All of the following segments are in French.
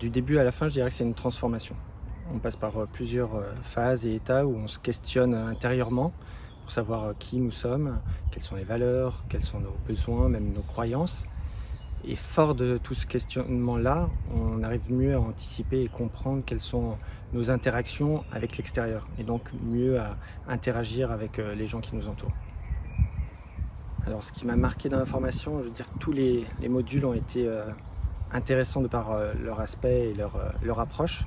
du début à la fin, je dirais que c'est une transformation. On passe par plusieurs phases et états où on se questionne intérieurement pour savoir qui nous sommes, quelles sont les valeurs, quels sont nos besoins, même nos croyances. Et fort de tout ce questionnement-là, on arrive mieux à anticiper et comprendre quelles sont nos interactions avec l'extérieur et donc mieux à interagir avec les gens qui nous entourent. Alors ce qui m'a marqué dans la formation, je veux dire tous les, modules ont été euh, intéressants de par euh, leur aspect et leur, euh, leur, approche.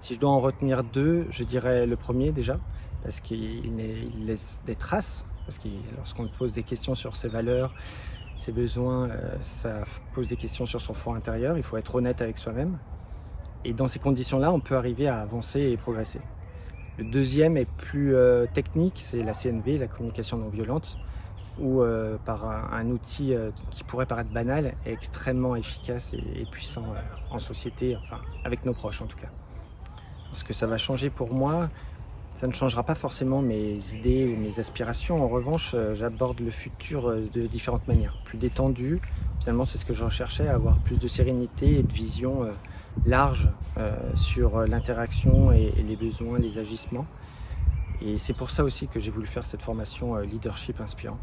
Si je dois en retenir deux, je dirais le premier déjà, parce qu'il laisse des traces, parce que lorsqu'on pose des questions sur ses valeurs, ses besoins, ça pose des questions sur son fond intérieur, il faut être honnête avec soi-même. Et dans ces conditions-là, on peut arriver à avancer et progresser. Le deuxième est plus technique, c'est la CNV, la communication non violente ou euh, par un, outil euh, qui pourrait paraître banal est extrêmement efficace et, puissant euh, en société, enfin avec nos proches en tout cas. Ce que ça va changer pour moi, ça ne changera pas forcément mes idées ou mes aspirations. En revanche, j'aborde le futur de différentes manières, plus détendu. Finalement, c'est ce que je recherchais, avoir plus de sérénité et de vision large sur l'interaction et les besoins, les agissements. Et c'est pour ça aussi que j'ai voulu faire cette formation leadership inspirant.